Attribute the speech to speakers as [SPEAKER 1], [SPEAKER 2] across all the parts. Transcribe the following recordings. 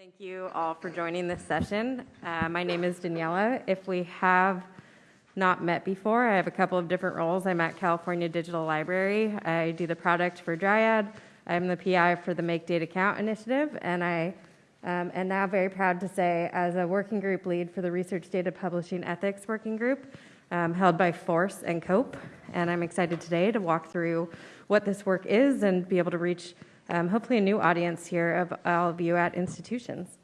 [SPEAKER 1] Thank you all for joining this session. Uh, my name is Daniela. If we have not met before, I have a couple of different roles. I'm at California Digital Library. I do the product for Dryad. I'm the PI for the Make Data Count initiative, and I um, am now very proud to say, as a working group lead for the Research Data Publishing Ethics Working Group, um, held by Force and COPE. And I'm excited today to walk through what this work is and be able to reach um, hopefully a new audience here of all of you at institutions.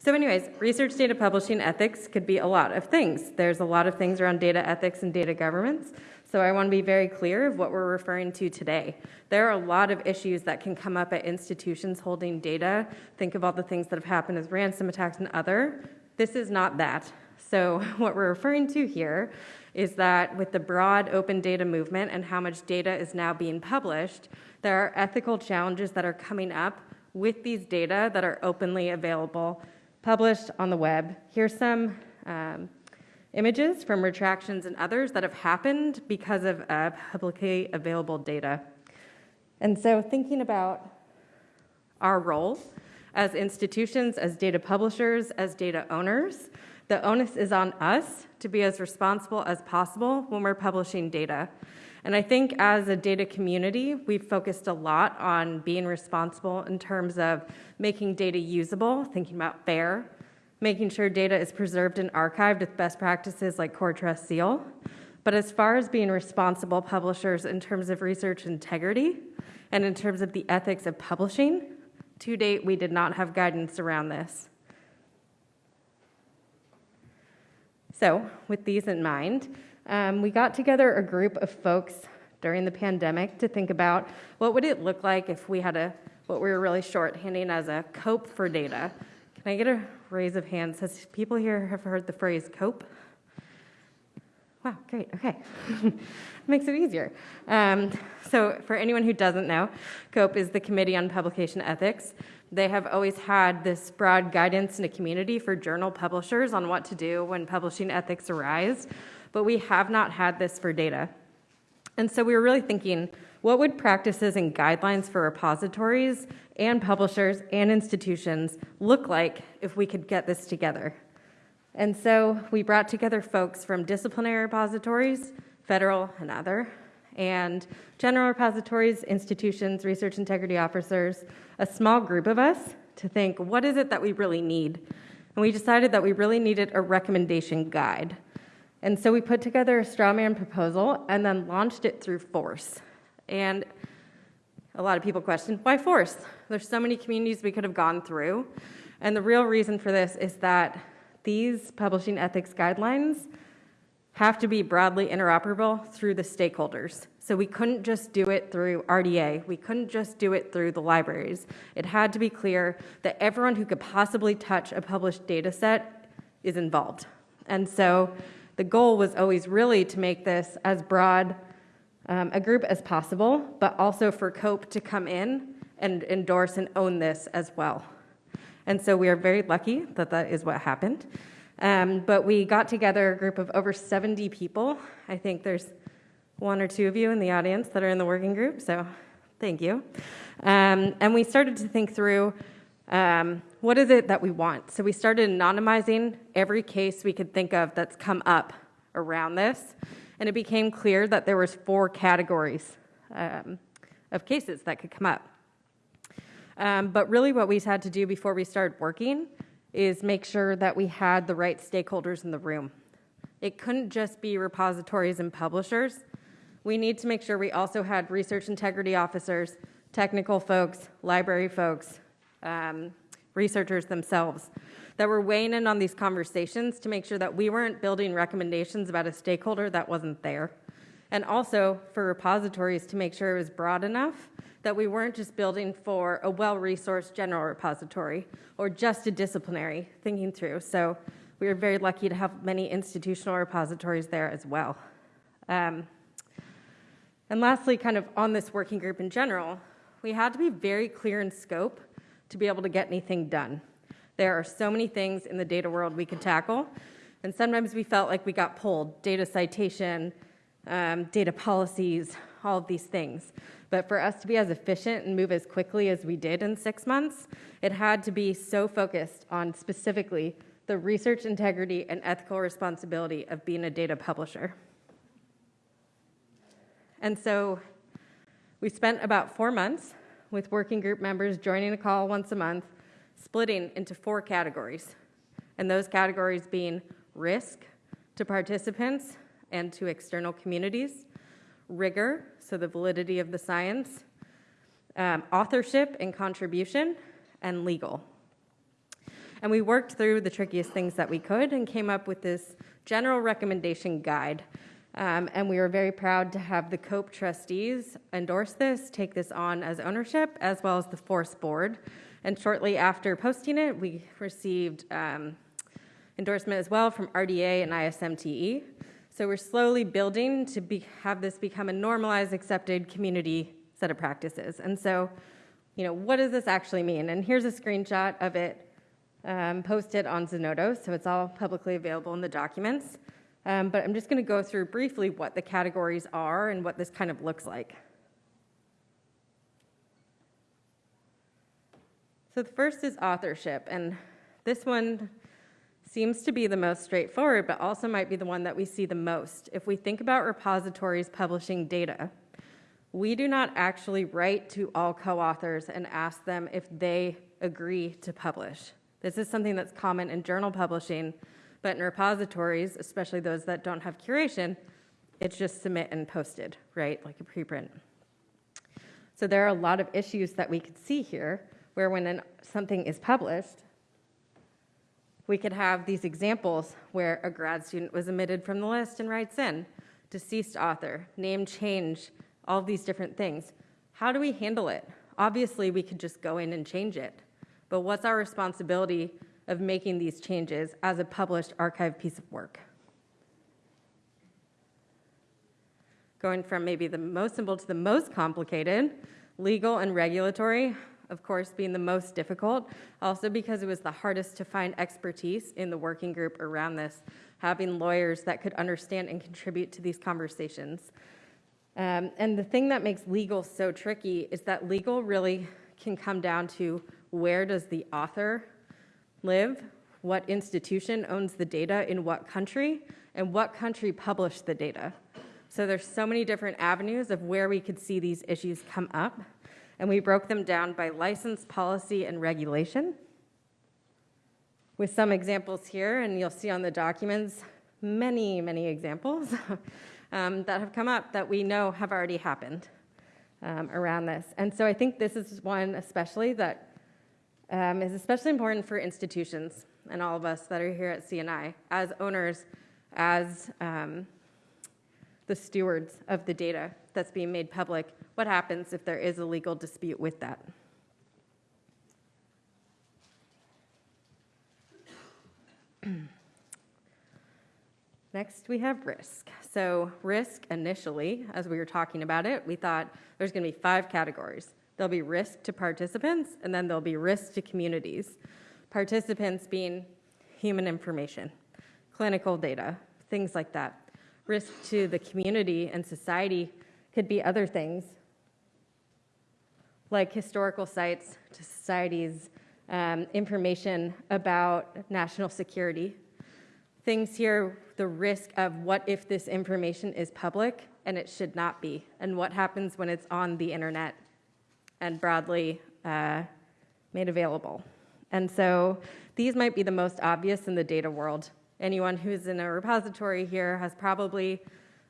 [SPEAKER 1] So anyways, research data publishing ethics could be a lot of things. There's a lot of things around data ethics and data governance. So I want to be very clear of what we're referring to today. There are a lot of issues that can come up at institutions holding data. Think of all the things that have happened as ransom attacks and other. This is not that. So what we're referring to here is that with the broad open data movement and how much data is now being published, there are ethical challenges that are coming up with these data that are openly available, published on the web. Here's some um, images from retractions and others that have happened because of uh, publicly available data. And so thinking about our role as institutions, as data publishers, as data owners, the onus is on us to be as responsible as possible when we're publishing data. And I think as a data community, we've focused a lot on being responsible in terms of making data usable, thinking about FAIR, making sure data is preserved and archived with best practices like CoreTrustSeal. But as far as being responsible publishers in terms of research integrity and in terms of the ethics of publishing, to date, we did not have guidance around this. So with these in mind, um, we got together a group of folks during the pandemic to think about what would it look like if we had a what we were really shorthanding as a cope for data. Can I get a raise of hands? Has people here have heard the phrase cope? Wow, great, okay. Makes it easier. Um, so for anyone who doesn't know, COPE is the Committee on Publication Ethics. They have always had this broad guidance in a community for journal publishers on what to do when publishing ethics arise but we have not had this for data. And so we were really thinking, what would practices and guidelines for repositories and publishers and institutions look like if we could get this together? And so we brought together folks from disciplinary repositories, federal and other, and general repositories, institutions, research integrity officers, a small group of us to think, what is it that we really need? And we decided that we really needed a recommendation guide and so we put together a straw man proposal and then launched it through Force. And a lot of people question, why Force? There's so many communities we could have gone through. And the real reason for this is that these publishing ethics guidelines have to be broadly interoperable through the stakeholders. So we couldn't just do it through RDA. We couldn't just do it through the libraries. It had to be clear that everyone who could possibly touch a published data set is involved. And so the goal was always really to make this as broad um, a group as possible, but also for COPE to come in and endorse and own this as well. And so we are very lucky that that is what happened. Um, but we got together a group of over 70 people. I think there's one or two of you in the audience that are in the working group, so thank you. Um, and we started to think through um, what is it that we want? So we started anonymizing every case we could think of that's come up around this, and it became clear that there was four categories um, of cases that could come up. Um, but really what we had to do before we started working is make sure that we had the right stakeholders in the room. It couldn't just be repositories and publishers. We need to make sure we also had research integrity officers, technical folks, library folks, um, researchers themselves that were weighing in on these conversations to make sure that we weren't building recommendations about a stakeholder that wasn't there. And also for repositories to make sure it was broad enough that we weren't just building for a well-resourced general repository or just a disciplinary thinking through. So we were very lucky to have many institutional repositories there as well. Um, and lastly, kind of on this working group in general, we had to be very clear in scope to be able to get anything done. There are so many things in the data world we can tackle, and sometimes we felt like we got pulled. Data citation, um, data policies, all of these things. But for us to be as efficient and move as quickly as we did in six months, it had to be so focused on specifically the research integrity and ethical responsibility of being a data publisher. And so we spent about four months with working group members joining a call once a month, splitting into four categories. And those categories being risk to participants and to external communities, rigor, so the validity of the science, um, authorship and contribution, and legal. And we worked through the trickiest things that we could and came up with this general recommendation guide um, and we were very proud to have the COPE trustees endorse this, take this on as ownership, as well as the FORCE board. And shortly after posting it, we received um, endorsement as well from RDA and ISMTE. So we're slowly building to be, have this become a normalized, accepted community set of practices. And so, you know, what does this actually mean? And here's a screenshot of it um, posted on Zenodo, so it's all publicly available in the documents. Um, but I'm just going to go through briefly what the categories are and what this kind of looks like. So the first is authorship, and this one seems to be the most straightforward, but also might be the one that we see the most. If we think about repositories publishing data, we do not actually write to all co-authors and ask them if they agree to publish. This is something that's common in journal publishing, but in repositories, especially those that don't have curation, it's just submit and posted, right? Like a preprint. So there are a lot of issues that we could see here where when an, something is published, we could have these examples where a grad student was omitted from the list and writes in, deceased author, name change, all these different things. How do we handle it? Obviously, we could just go in and change it. But what's our responsibility of making these changes as a published archive piece of work. Going from maybe the most simple to the most complicated, legal and regulatory, of course, being the most difficult, also because it was the hardest to find expertise in the working group around this, having lawyers that could understand and contribute to these conversations. Um, and the thing that makes legal so tricky is that legal really can come down to where does the author live, what institution owns the data in what country, and what country published the data. So there's so many different avenues of where we could see these issues come up, and we broke them down by license, policy, and regulation. With some examples here, and you'll see on the documents many, many examples um, that have come up that we know have already happened um, around this. And so I think this is one especially that um, is especially important for institutions and all of us that are here at CNI as owners, as um, the stewards of the data that's being made public. What happens if there is a legal dispute with that? Next, we have risk. So, risk initially, as we were talking about it, we thought there's going to be five categories There'll be risk to participants, and then there'll be risk to communities. Participants being human information, clinical data, things like that. Risk to the community and society could be other things, like historical sites to societies, um, information about national security. Things here, the risk of what if this information is public and it should not be, and what happens when it's on the internet and broadly uh, made available. And so these might be the most obvious in the data world. Anyone who's in a repository here has probably,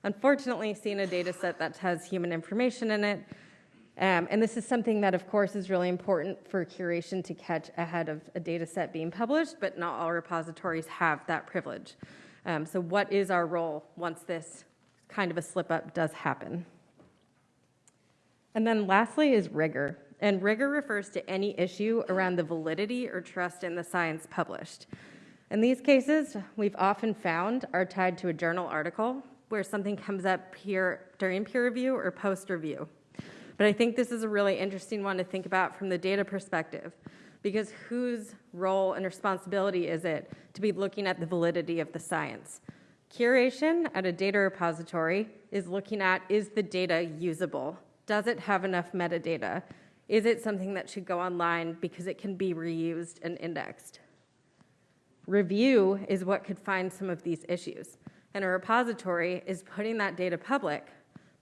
[SPEAKER 1] unfortunately, seen a data set that has human information in it. Um, and this is something that, of course, is really important for curation to catch ahead of a data set being published, but not all repositories have that privilege. Um, so what is our role once this kind of a slip up does happen? And then lastly is rigor. And rigor refers to any issue around the validity or trust in the science published. In these cases, we've often found are tied to a journal article where something comes up during peer review or post review. But I think this is a really interesting one to think about from the data perspective because whose role and responsibility is it to be looking at the validity of the science? Curation at a data repository is looking at is the data usable? Does it have enough metadata? Is it something that should go online because it can be reused and indexed? Review is what could find some of these issues. And a repository is putting that data public,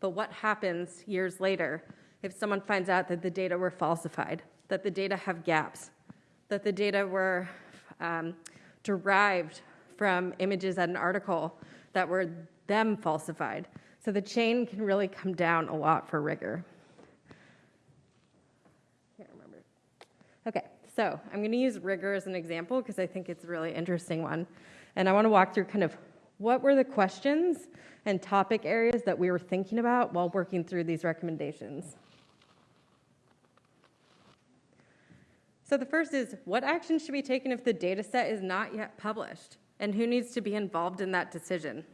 [SPEAKER 1] but what happens years later if someone finds out that the data were falsified, that the data have gaps, that the data were um, derived from images at an article that were them falsified? So the chain can really come down a lot for rigor. Can't remember. Okay, so I'm going to use rigor as an example because I think it's a really interesting one. And I want to walk through kind of what were the questions and topic areas that we were thinking about while working through these recommendations. So the first is, what action should be taken if the data set is not yet published? And who needs to be involved in that decision?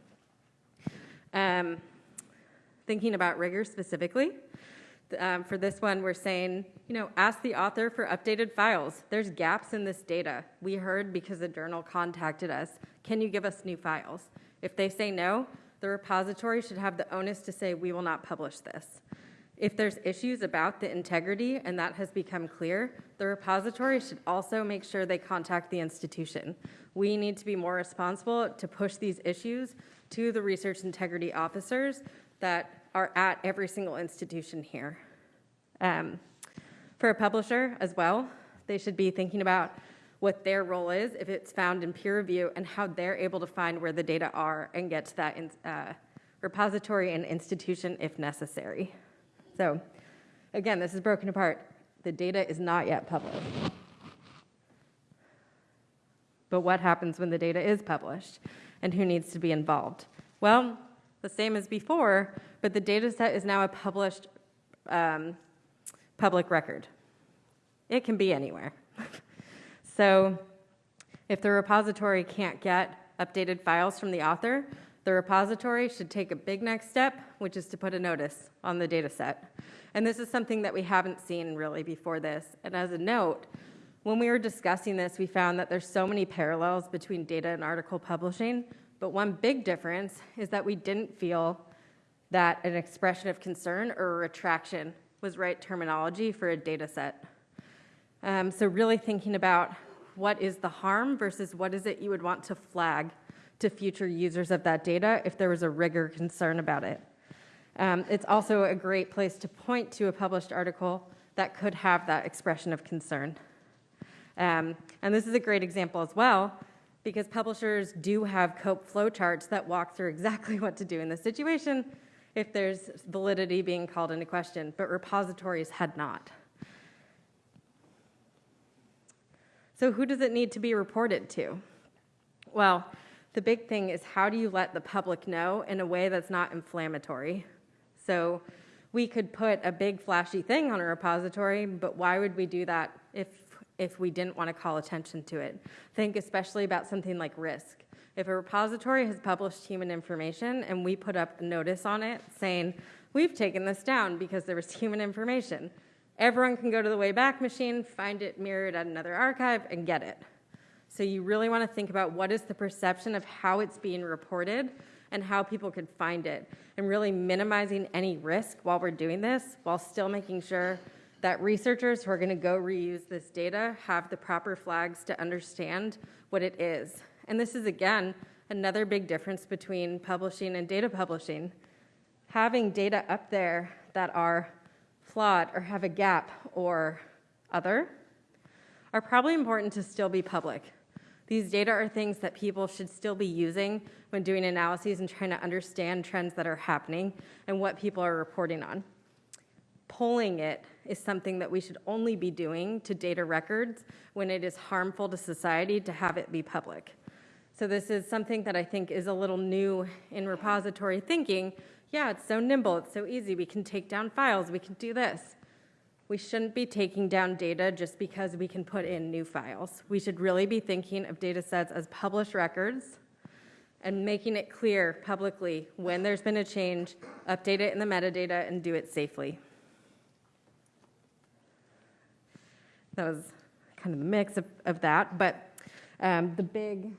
[SPEAKER 1] Um, thinking about rigor specifically, um, for this one, we're saying, you know, ask the author for updated files. There's gaps in this data. We heard because the journal contacted us. Can you give us new files? If they say no, the repository should have the onus to say, we will not publish this. If there's issues about the integrity and that has become clear, the repository should also make sure they contact the institution. We need to be more responsible to push these issues to the research integrity officers that are at every single institution here. Um, for a publisher as well, they should be thinking about what their role is if it's found in peer review and how they're able to find where the data are and get to that in, uh, repository and institution if necessary. So again, this is broken apart. The data is not yet published. But what happens when the data is published and who needs to be involved? Well, the same as before, but the data set is now a published um, public record. It can be anywhere. so if the repository can't get updated files from the author, the repository should take a big next step, which is to put a notice on the data set. And this is something that we haven't seen really before this. And as a note, when we were discussing this, we found that there's so many parallels between data and article publishing, but one big difference is that we didn't feel that an expression of concern or retraction was right terminology for a data set. Um, so really thinking about what is the harm versus what is it you would want to flag to future users of that data if there was a rigor concern about it. Um, it's also a great place to point to a published article that could have that expression of concern. Um, and this is a great example as well because publishers do have COPE flowcharts that walk through exactly what to do in this situation if there's validity being called into question, but repositories had not. So who does it need to be reported to? Well, the big thing is how do you let the public know in a way that's not inflammatory? So we could put a big flashy thing on a repository, but why would we do that if, if we didn't want to call attention to it? Think especially about something like risk. If a repository has published human information and we put up a notice on it saying, we've taken this down because there was human information, everyone can go to the Wayback Machine, find it mirrored at another archive, and get it. So you really want to think about what is the perception of how it's being reported and how people could find it, and really minimizing any risk while we're doing this, while still making sure that researchers who are going to go reuse this data have the proper flags to understand what it is. And this is, again, another big difference between publishing and data publishing. Having data up there that are flawed or have a gap or other are probably important to still be public. These data are things that people should still be using when doing analyses and trying to understand trends that are happening and what people are reporting on. Polling it is something that we should only be doing to data records when it is harmful to society to have it be public. So this is something that I think is a little new in repository thinking. Yeah, it's so nimble, it's so easy, we can take down files, we can do this. We shouldn't be taking down data just because we can put in new files. We should really be thinking of data sets as published records and making it clear publicly when there's been a change, update it in the metadata, and do it safely. That was kind of the mix of, of that, but um, the big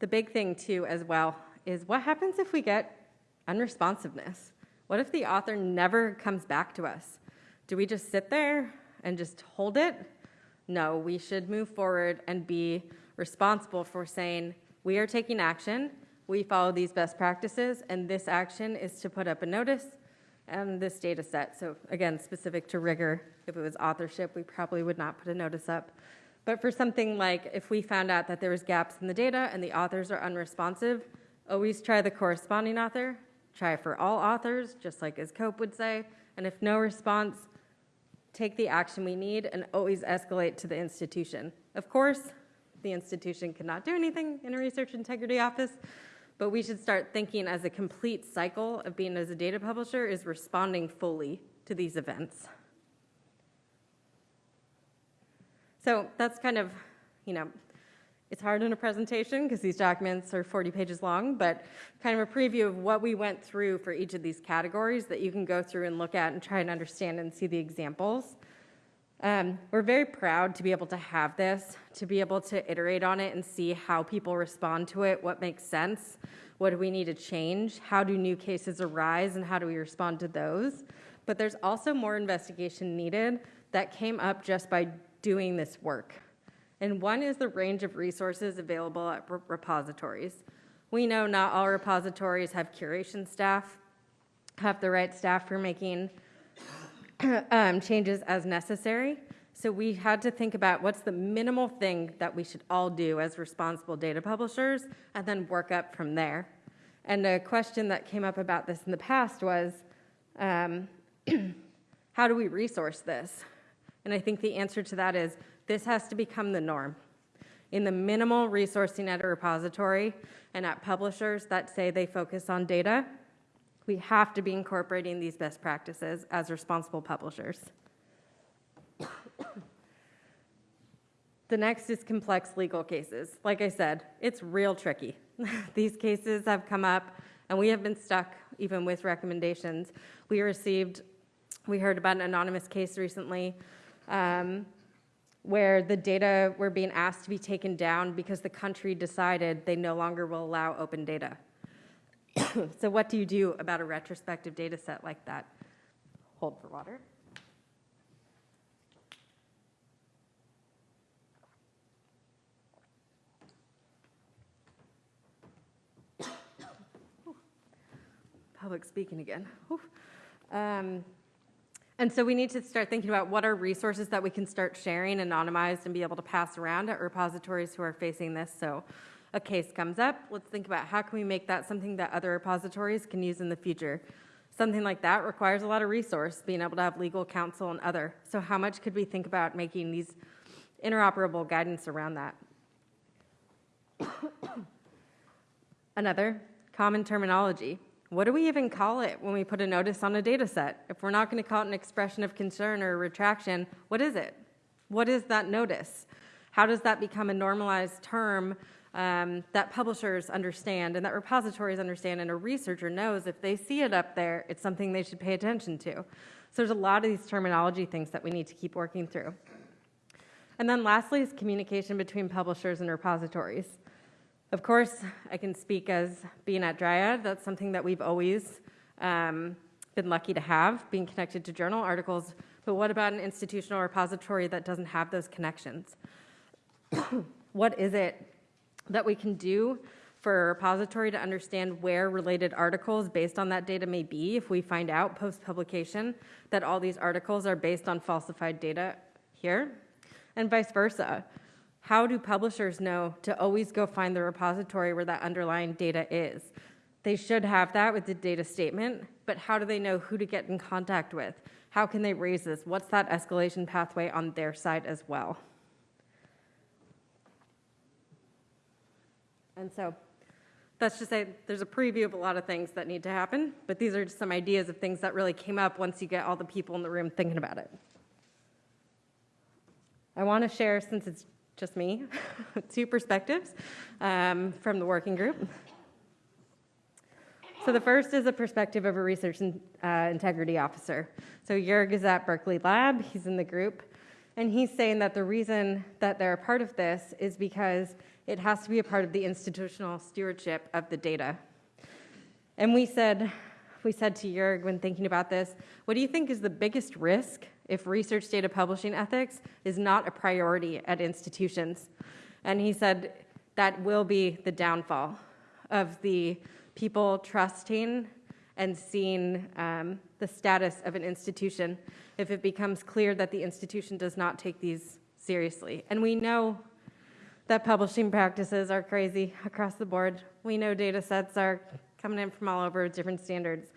[SPEAKER 1] the big thing too as well is what happens if we get unresponsiveness? What if the author never comes back to us? Do we just sit there and just hold it? No, we should move forward and be responsible for saying, we are taking action, we follow these best practices, and this action is to put up a notice and this data set. So again, specific to rigor, if it was authorship, we probably would not put a notice up. But for something like if we found out that there was gaps in the data and the authors are unresponsive, always try the corresponding author, try for all authors, just like as Cope would say, and if no response, take the action we need and always escalate to the institution. Of course, the institution cannot do anything in a research integrity office, but we should start thinking as a complete cycle of being as a data publisher is responding fully to these events. So that's kind of, you know, it's hard in a presentation because these documents are 40 pages long, but kind of a preview of what we went through for each of these categories that you can go through and look at and try and understand and see the examples. Um, we're very proud to be able to have this, to be able to iterate on it and see how people respond to it, what makes sense, what do we need to change, how do new cases arise, and how do we respond to those. But there's also more investigation needed that came up just by doing this work. And one is the range of resources available at repositories. We know not all repositories have curation staff, have the right staff for making um, changes as necessary. So we had to think about what's the minimal thing that we should all do as responsible data publishers and then work up from there. And a question that came up about this in the past was, um, how do we resource this? And I think the answer to that is this has to become the norm. In the minimal resourcing at a repository and at publishers that say they focus on data, we have to be incorporating these best practices as responsible publishers. the next is complex legal cases. Like I said, it's real tricky. these cases have come up and we have been stuck even with recommendations. We received, we heard about an anonymous case recently um, where the data were being asked to be taken down because the country decided they no longer will allow open data. so what do you do about a retrospective data set like that? Hold for water. Public speaking again. Um, and so we need to start thinking about what are resources that we can start sharing anonymized and be able to pass around at repositories who are facing this. So a case comes up, let's think about how can we make that something that other repositories can use in the future. Something like that requires a lot of resource, being able to have legal counsel and other. So how much could we think about making these interoperable guidance around that? Another, common terminology. What do we even call it when we put a notice on a data set? If we're not going to call it an expression of concern or retraction, what is it? What is that notice? How does that become a normalized term um, that publishers understand and that repositories understand and a researcher knows if they see it up there, it's something they should pay attention to. So there's a lot of these terminology things that we need to keep working through. And then lastly is communication between publishers and repositories. Of course, I can speak as being at Dryad. That's something that we've always um, been lucky to have, being connected to journal articles. But what about an institutional repository that doesn't have those connections? what is it that we can do for a repository to understand where related articles based on that data may be if we find out post-publication that all these articles are based on falsified data here, and vice versa. How do publishers know to always go find the repository where that underlying data is? They should have that with the data statement, but how do they know who to get in contact with? How can they raise this? What's that escalation pathway on their side as well? And so that's just say there's a preview of a lot of things that need to happen, but these are just some ideas of things that really came up once you get all the people in the room thinking about it. I want to share, since it's just me, two perspectives um, from the working group. So the first is a perspective of a research and, uh, integrity officer. So Jurg is at Berkeley Lab. He's in the group. And he's saying that the reason that they're a part of this is because it has to be a part of the institutional stewardship of the data. And we said, we said to Jurg when thinking about this, what do you think is the biggest risk if research data publishing ethics is not a priority at institutions? And he said that will be the downfall of the people trusting and seeing um, the status of an institution if it becomes clear that the institution does not take these seriously. And we know that publishing practices are crazy across the board. We know data sets are coming in from all over with different standards.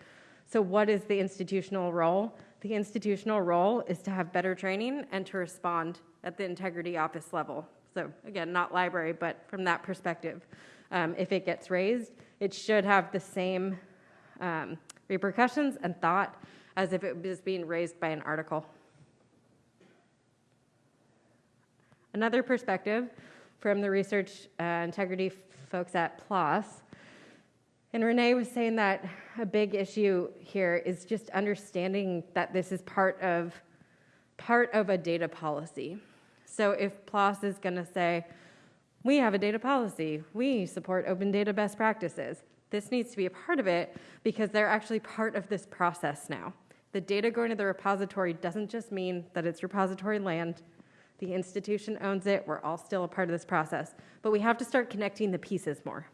[SPEAKER 1] So what is the institutional role? The institutional role is to have better training and to respond at the integrity office level. So again, not library, but from that perspective, um, if it gets raised, it should have the same um, repercussions and thought as if it was being raised by an article. Another perspective from the research uh, integrity folks at PLOS, and Renee was saying that a big issue here is just understanding that this is part of part of a data policy. So if PLOS is going to say, we have a data policy, we support open data best practices, this needs to be a part of it because they're actually part of this process now. The data going to the repository doesn't just mean that it's repository land. The institution owns it. We're all still a part of this process. But we have to start connecting the pieces more.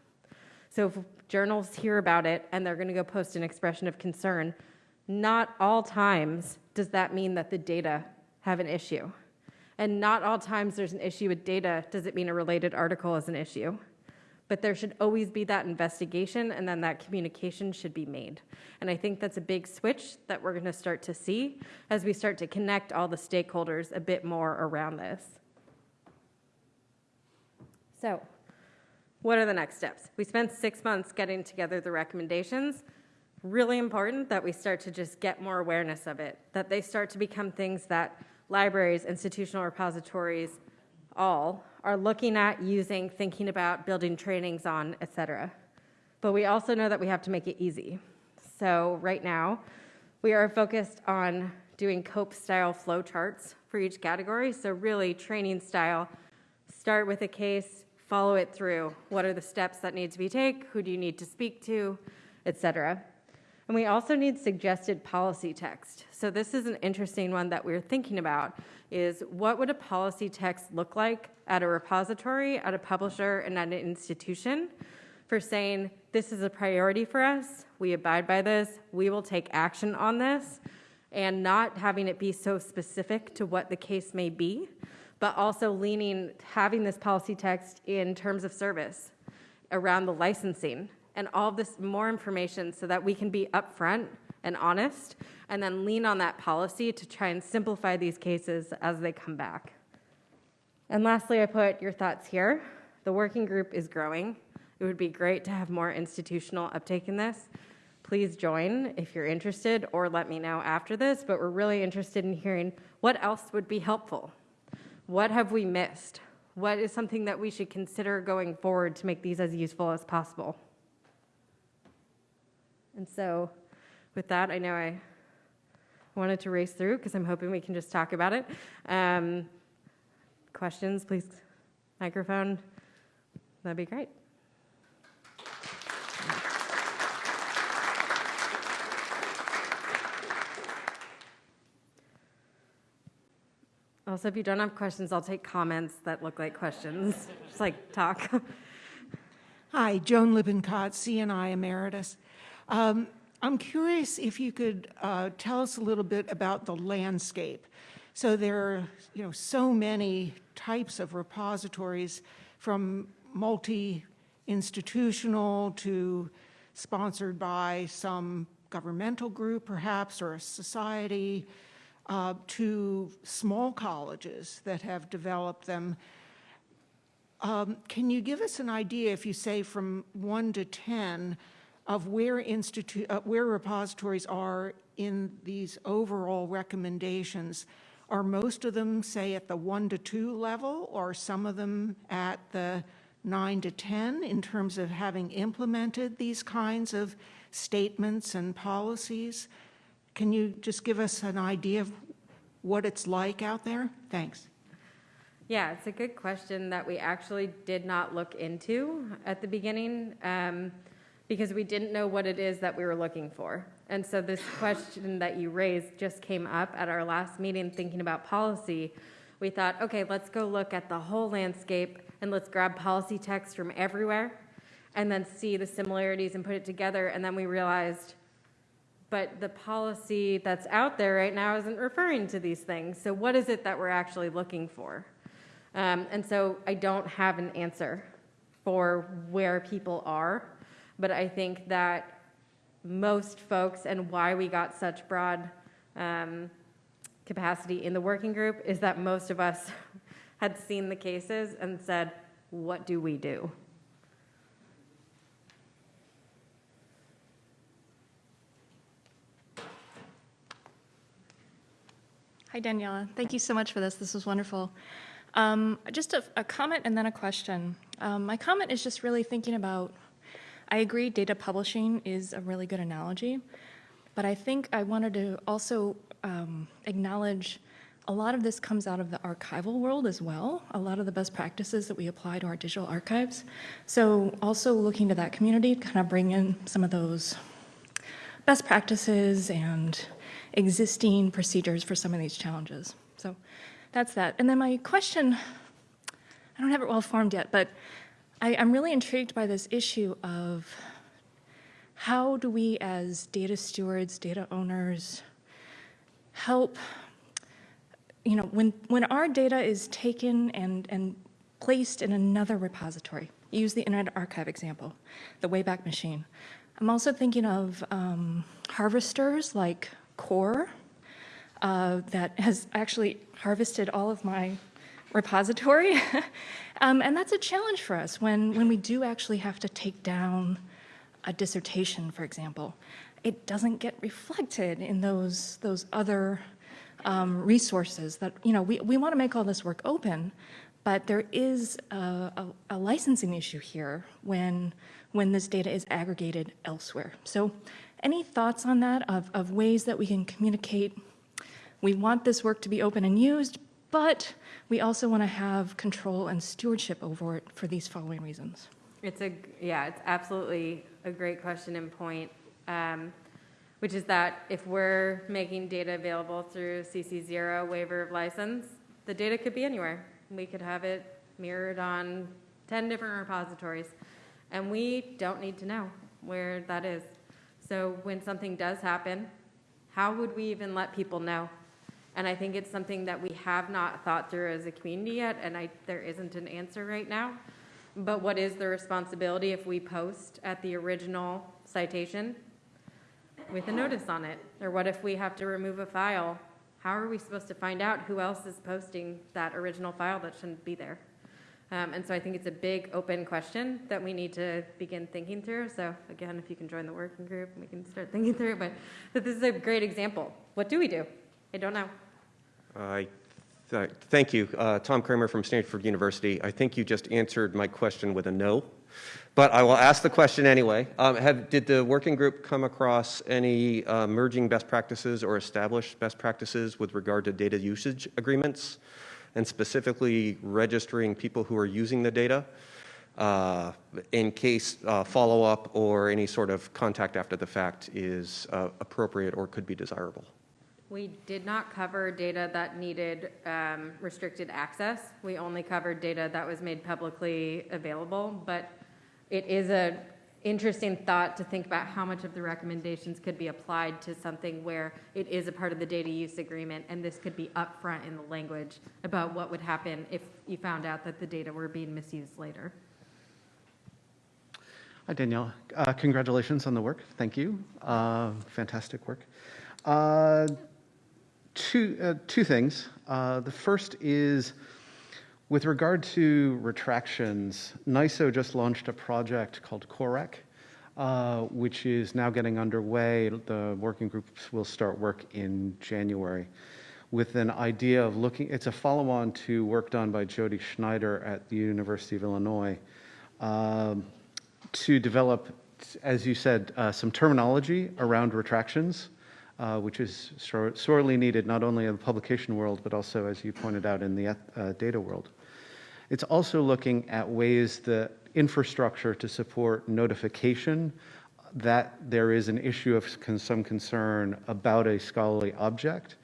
[SPEAKER 1] So if journals hear about it and they're going to go post an expression of concern, not all times does that mean that the data have an issue. And not all times there's an issue with data does it mean a related article is an issue but there should always be that investigation and then that communication should be made. And I think that's a big switch that we're going to start to see as we start to connect all the stakeholders a bit more around this. So, what are the next steps? We spent six months getting together the recommendations. Really important that we start to just get more awareness of it, that they start to become things that libraries, institutional repositories, all are looking at using, thinking about, building trainings on, et cetera. But we also know that we have to make it easy. So right now, we are focused on doing COPE style flow charts for each category. So really training style, start with a case, follow it through. What are the steps that need to be taken? Who do you need to speak to, et cetera. And we also need suggested policy text. So this is an interesting one that we're thinking about is what would a policy text look like at a repository, at a publisher, and at an institution for saying this is a priority for us, we abide by this, we will take action on this, and not having it be so specific to what the case may be, but also leaning, having this policy text in terms of service around the licensing and all this more information so that we can be upfront and honest and then lean on that policy to try and simplify these cases as they come back. And lastly, I put your thoughts here. The working group is growing. It would be great to have more institutional uptake in this. Please join if you're interested or let me know after this, but we're really interested in hearing what else would be helpful. What have we missed? What is something that we should consider going forward to make these as useful as possible? And so with that, I know I wanted to race through because I'm hoping we can just talk about it. Um, questions, please, microphone. That'd be great. Also, if you don't have questions, I'll take comments that look like questions. Just like talk.
[SPEAKER 2] Hi, Joan Lippincott, CNI Emeritus. Um, I'm curious if you could uh, tell us a little bit about the landscape. So there are, you know, so many types of repositories from multi-institutional to sponsored by some governmental group perhaps or a society uh, to small colleges that have developed them. Um, can you give us an idea, if you say from one to 10, of where, uh, where repositories are in these overall recommendations. Are most of them, say, at the one to two level, or some of them at the nine to 10 in terms of having implemented these kinds of statements and policies? Can you just give us an idea of what it's like out there? Thanks.
[SPEAKER 1] Yeah, it's a good question that we actually did not look into at the beginning um, because we didn't know what it is that we were looking for. And so this question that you raised just came up at our last meeting thinking about policy. We thought, okay, let's go look at the whole landscape and let's grab policy text from everywhere and then see the similarities and put it together. And then we realized, but the policy that's out there right now isn't referring to these things. So what is it that we're actually looking for? Um, and so I don't have an answer for where people are, but I think that most folks and why we got such broad um, capacity in the working group is that most of us had seen the cases and said, what do we do?
[SPEAKER 3] Hi, Daniela. Thank you so much for this. This was wonderful. Um, just a, a comment and then a question. Um, my comment is just really thinking about, I agree data publishing is a really good analogy, but I think I wanted to also um, acknowledge a lot of this comes out of the archival world as well, a lot of the best practices that we apply to our digital archives. So also looking to that community to kind of bring in some of those best practices and existing procedures for some of these challenges. So that's that. And then my question, I don't have it well formed yet, but I, am really intrigued by this issue of how do we as data stewards, data owners, help, you know, when, when our data is taken and, and placed in another repository, use the Internet Archive example, the Wayback Machine. I'm also thinking of um, harvesters like Core uh, that has actually harvested all of my repository. um, and that's a challenge for us when, when we do actually have to take down a dissertation, for example. It doesn't get reflected in those, those other um, resources that, you know, we, we want to make all this work open, but there is a, a, a licensing issue here when, when this data is aggregated elsewhere. So any thoughts on that of, of ways that we can communicate? We want this work to be open and used, but we also want to have control and stewardship over it for these following reasons.
[SPEAKER 1] It's a, yeah, it's absolutely a great question and point, um, which is that if we're making data available through CC0 waiver of license, the data could be anywhere. We could have it mirrored on 10 different repositories, and we don't need to know where that is. So when something does happen, how would we even let people know? And I think it's something that we have not thought through as a community yet, and I, there isn't an answer right now. But what is the responsibility if we post at the original citation with a notice on it? Or what if we have to remove a file? How are we supposed to find out who else is posting that original file that shouldn't be there? Um, and so I think it's a big open question that we need to begin thinking through. So again, if you can join the working group, we can start thinking through it. But, but this is a great example. What do we do? I don't know.
[SPEAKER 4] I th thank you. Uh, Tom Cramer from Stanford University. I think you just answered my question with a no, but I will ask the question anyway. Um, have, did the working group come across any uh, merging best practices or established best practices with regard to data usage agreements? and specifically registering people who are using the data uh, in case uh, follow-up or any sort of contact after the fact is uh, appropriate or could be desirable.
[SPEAKER 1] We did not cover data that needed um, restricted access. We only covered data that was made publicly available, but it is an interesting thought to think about how much of the recommendations could be applied to something where it is a part of the data use agreement, and this could be upfront in the language about what would happen if you found out that the data were being misused later.
[SPEAKER 5] Hi, Danielle. Uh, congratulations on the work. Thank you. Uh, fantastic work. Uh, two, uh, two things. Uh, the first is with regard to retractions, NISO just launched a project called COREC, uh, which is now getting underway. The working groups will start work in January with an idea of looking, it's a follow-on to work done by Jodi Schneider at the University of Illinois um, to develop, as you said, uh, some terminology around retractions uh, which is sor- sorely needed not only in the publication world, but also, as you pointed out, in the uh, data world. It's also looking at ways the infrastructure to support notification that there is an issue of con- some concern about a scholarly object.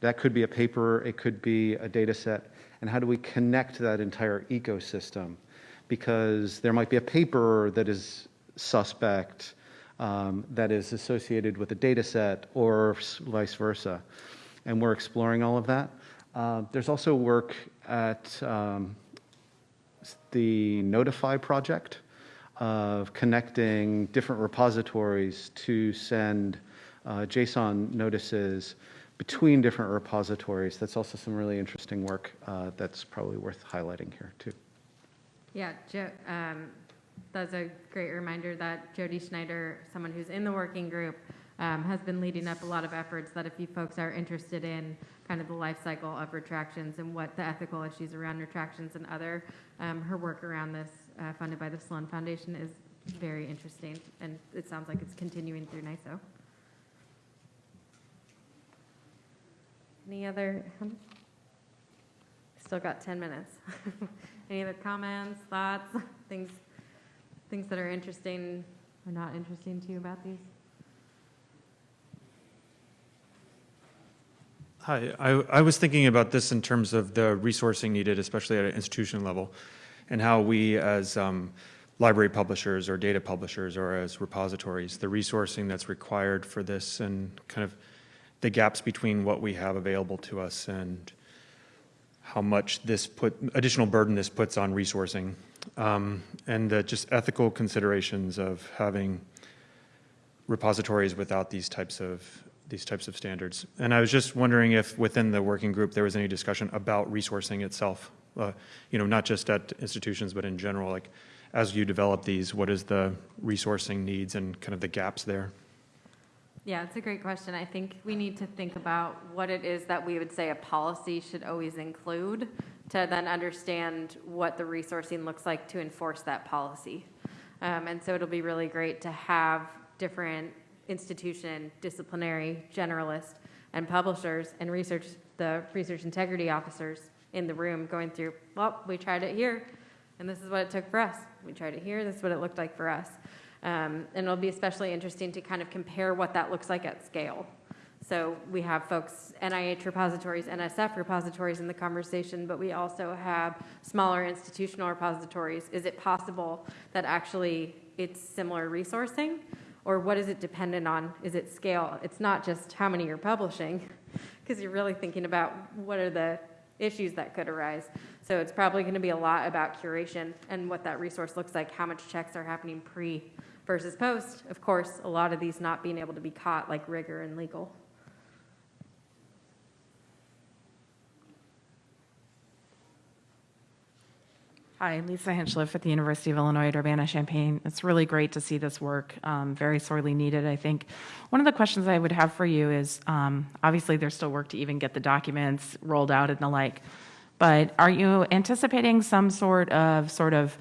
[SPEAKER 5] That could be a paper, it could be a data set, and how do we connect that entire ecosystem? Because there might be a paper that is suspect, um, that is associated with a data set, or vice versa. And we're exploring all of that. Uh, there's also work at um, the Notify project of connecting different repositories to send uh, JSON notices between different repositories. That's also some really interesting work uh, that's probably worth highlighting here, too.
[SPEAKER 1] Yeah, Jo, um, that's a great reminder that Jodi Schneider, someone who's in the working group, um, has been leading up a lot of efforts that if you folks are interested in kind of the life cycle of retractions and what the ethical issues around retractions and other, um, her work around this, uh, funded by the Sloan Foundation is very interesting, and it sounds like it's continuing through NISO. Any other, still got 10 minutes. Any other comments, thoughts, things, things that are interesting or not interesting to you about these?
[SPEAKER 6] Hi, I, I was thinking about this in terms of the resourcing needed, especially at an institution level, and how we as um, library publishers or data publishers or as repositories, the resourcing that's required for this and kind of the gaps between what we have available to us and how much this put, additional burden this puts on resourcing, um, and the just ethical considerations of having repositories without these types of these types of standards. And I was just wondering if within the working group there was any discussion about resourcing itself. Uh, you know, not just at institutions, but in general. Like, as you develop these, what is the resourcing needs and kind of the gaps there?
[SPEAKER 1] Yeah, it's a great question. I think we need to think about what it is that we would say a policy should always include to then understand what the resourcing looks like to enforce that policy. Um, and so it'll be really great to have different institution, disciplinary, generalist, and publishers and research, the research integrity officers in the room going through, well, we tried it here, and this is what it took for us. We tried it here, this is what it looked like for us. Um, and it'll be especially interesting to kind of compare what that looks like at scale. So we have folks, NIH repositories, NSF repositories in the conversation, but we also have smaller institutional repositories. Is it possible that actually it's similar resourcing? Or what is it dependent on? Is it scale? It's not just how many you're publishing, because you're really thinking about what are the issues that could arise. So it's probably going to be a lot about curation and what that resource looks like, how much checks are happening pre versus post. Of course, a lot of these not being able to be caught like rigor and legal.
[SPEAKER 7] Hi, Lisa Hinchliff at the University of Illinois at Urbana-Champaign. It's really great to see this work, um, very sorely needed, I think. One of the questions I would have for you is, um, obviously, there's still work to even get the documents rolled out and the like, but are you anticipating some sort of, sort of,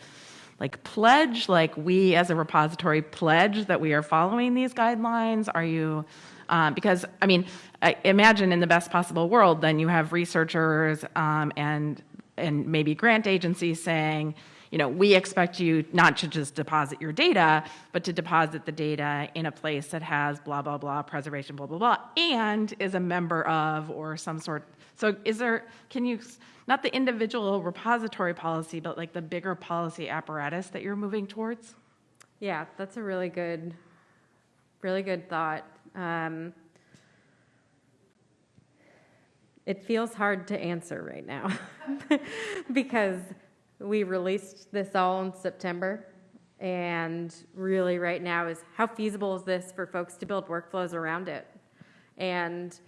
[SPEAKER 7] like pledge, like we as a repository pledge that we are following these guidelines? Are you, um, because, I mean, I imagine in the best possible world, then you have researchers um, and and maybe grant agencies saying, you know, we expect you not to just deposit your data, but to deposit the data in a place that has blah, blah, blah, preservation, blah, blah, blah, and is a member of or some sort. So is there, can you, not the individual repository policy, but like the bigger policy apparatus that you're moving towards?
[SPEAKER 1] Yeah, that's a really good, really good thought. Um, it feels hard to answer right now because we released this all in September. And really, right now, is how feasible is this for folks to build workflows around it? And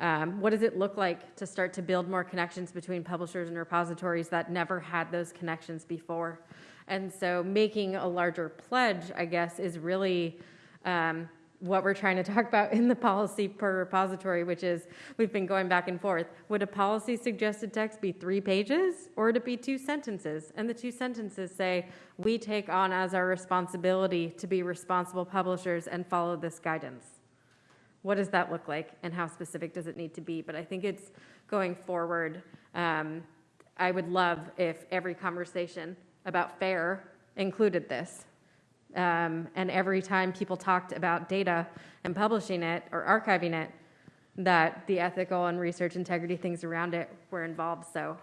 [SPEAKER 1] um, what does it look like to start to build more connections between publishers and repositories that never had those connections before? And so, making a larger pledge, I guess, is really um, what we're trying to talk about in the policy per repository, which is we've been going back and forth. Would a policy suggested text be three pages or would it be two sentences? And the two sentences say, we take on as our responsibility to be responsible publishers and follow this guidance. what does that look like and how specific does it need to be? But I think it's going forward. Um, I would love if every conversation about FAIR included this. Um, and every time people talked about data and publishing it or archiving it, that the ethical and research integrity things around it were involved. So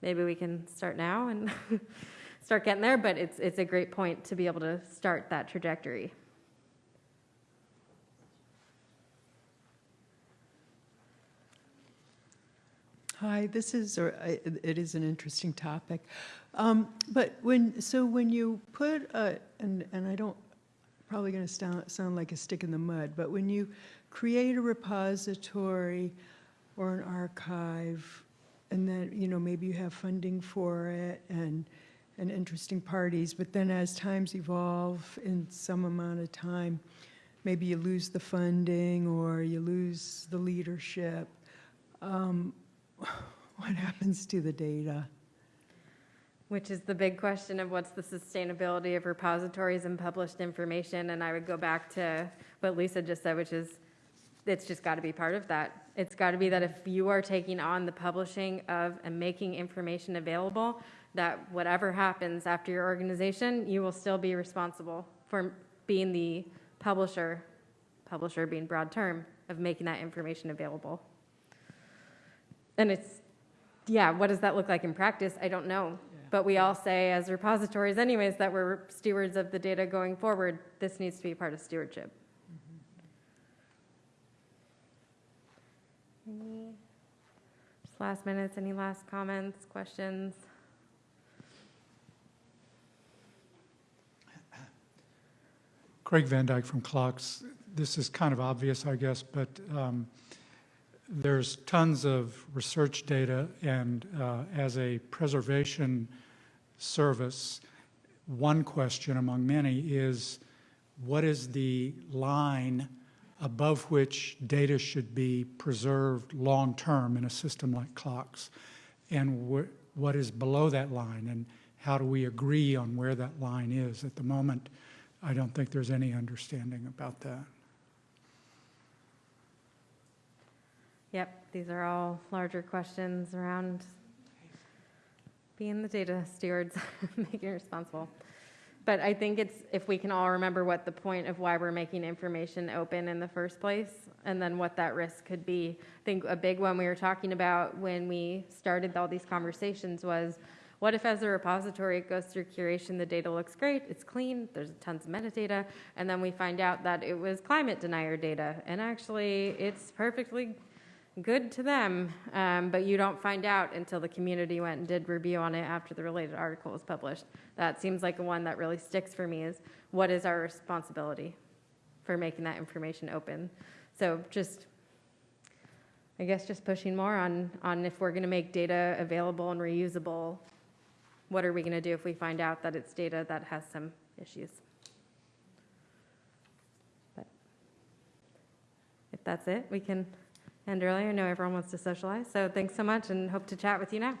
[SPEAKER 1] maybe we can start now and start getting there. But it's it's a great point to be able to start that trajectory.
[SPEAKER 8] Hi, this is, or it is an interesting topic. Um, But when, so when you put, a- and, and I don't, probably going to sound, sound like a stick in the mud, but when you create a repository or an archive, and then, you know, maybe you have funding for it and, and interesting parties, but then as times evolve in some amount of time, maybe you lose the funding or you lose the leadership. Um, what happens to the data?
[SPEAKER 1] Which is the big question of what's the sustainability of repositories and published information? And I would go back to what Lisa just said, which is it's just got to be part of that. It's got to be that if you are taking on the publishing of and making information available, that whatever happens after your organization, you will still be responsible for being the publisher, publisher being broad term, of making that information available. And it's, yeah, what does that look like in practice? I don't know. But we all say as repositories anyways that we're stewards of the data going forward. This needs to be part of stewardship. Any, just last minutes, any last comments, questions?
[SPEAKER 9] Craig Van Dyke from CLOCKSS. This is kind of obvious, I guess, but um, there's tons of research data, and uh, as a preservation service, one question among many is, what is the line above which data should be preserved long-term in a system like CLOCKSS? And wh- what is below that line, and how do we agree on where that line is? At the moment, I don't think there's any understanding about that.
[SPEAKER 1] Yep, these are all larger questions around being the data stewards, making it responsible. But I think it's, if we can all remember what the point of why we're making information open in the first place, and then what that risk could be. I think a big one we were talking about when we started all these conversations was, what if as a repository it goes through curation, the data looks great, it's clean, there's tons of metadata, and then we find out that it was climate denier data, and actually it's perfectly good to them, um, but you don't find out until the community went and did review on it after the related article was published. That seems like one that really sticks for me is what is our responsibility for making that information open? So just, I guess just pushing more on, on if we're going to make data available and reusable, what are we going to do if we find out that it's data that has some issues? But if that's it, we can end earlier. I know everyone wants to socialize, so thanks so much and hope to chat with you now.